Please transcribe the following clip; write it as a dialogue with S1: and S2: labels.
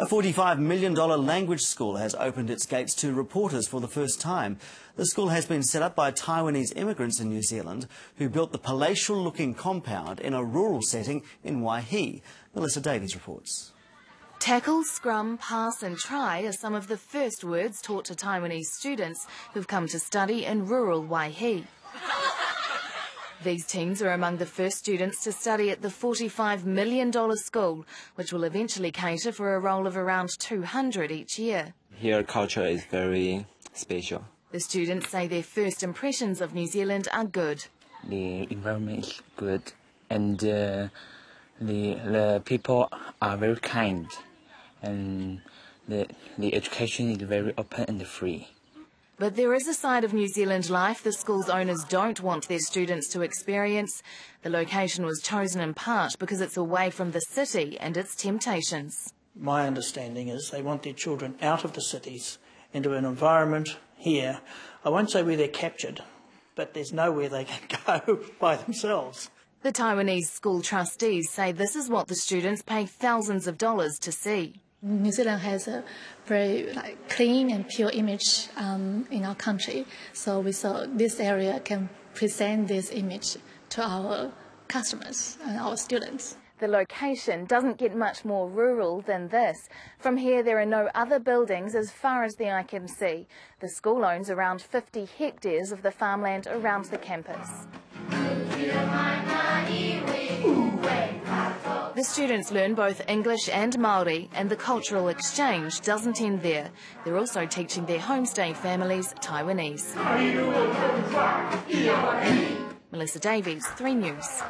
S1: A $45 million language school has opened its gates to reporters for the first time. The school has been set up by Taiwanese immigrants in New Zealand who built the palatial-looking compound in a rural setting in Waihi. Melissa Davies reports.
S2: Tackle, scrum, pass and try are some of the first words taught to Taiwanese students who've come to study in rural Waihi. These teens are among the first students to study at the $45 million school, which will eventually cater for a roll of around 200 each year.
S3: Here, culture is very special.
S2: The students say their first impressions of New Zealand are good.
S4: The environment is good, and uh, the the people are very kind, and the the education is very open and free.
S2: But there is a side of New Zealand life the school's owners don't want their students to experience. The location was chosen in part because it's away from the city and its temptations.
S5: My understanding is they want their children out of the cities into an environment here. I won't say where they're captured, but there's nowhere they can go by themselves.
S2: The Taiwanese school trustees say this is what the students pay thousands of dollars to see.
S6: New Zealand has a very like, clean and pure image um, in our country, so we thought this area can present this image to our customers and our students.
S2: The location doesn't get much more rural than this. From here, there are no other buildings as far as the eye can see. The school owns around 50 hectares of the farmland around the campus. The students learn both English and Māori, and the cultural exchange doesn't end there. They're also teaching their homestay families Taiwanese. Melissa Davies, 3 News.